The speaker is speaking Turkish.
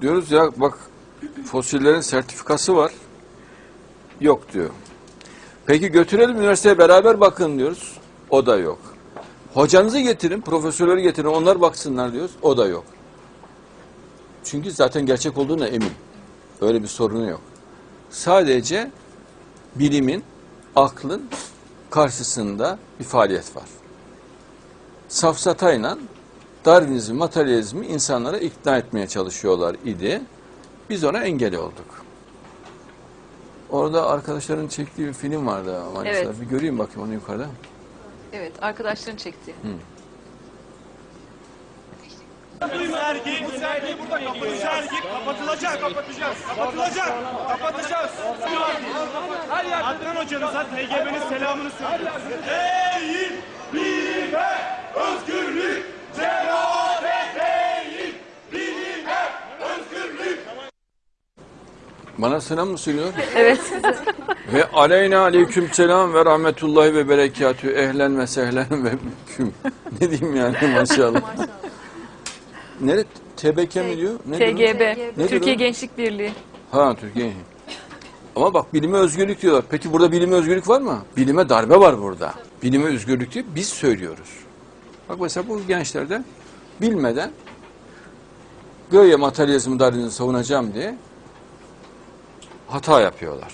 Diyoruz ya bak fosillerin sertifikası var. Yok diyor. Peki götürelim üniversiteye beraber bakın diyoruz. O da yok. Hocanızı getirin, profesörleri getirin, onlar baksınlar diyoruz. O da yok. Çünkü zaten gerçek olduğuna emin. Öyle bir sorunu yok. Sadece bilimin, aklın karşısında bir faaliyet var. Safsatayla Darwinizmi, materyalizmi insanlara ikna etmeye çalışıyorlar idi. Biz ona engel olduk. Orada arkadaşların çektiği bir film vardı. Evet. Bir göreyim bakayım onu yukarıda. Evet, arkadaşların çekti. Bu sergi, bu sergi burada kapat. Bu sergi kapatılacak. Kapatacağız. Kapatılacak. Kapatacağız. Her yer. Adnan hocanıza TGB'nin selamını söylüyoruz. Değil, bilime, özgürlük, cemaat değil, bilime, özgürlük. Bana selam mı söylüyor? Evet. ve aleyna aleyküm selam ve rahmetullahi ve berekatü ehlen ve sehlen ve küm. ne diyeyim yani maşallah. Nere? TBK mi diyor? Ne? TGB, Nedir Türkiye? Gençlik Birliği. Ha Türkiye. Ama bak bilime özgürlük diyorlar. Peki burada bilime özgürlük var mı? Bilime darbe var burada. Bilime özgürlük diye biz söylüyoruz. Bak mesela bu gençlerde bilmeden göğe materyalizmi darwinizmi savunacağım diye hata yapıyorlar.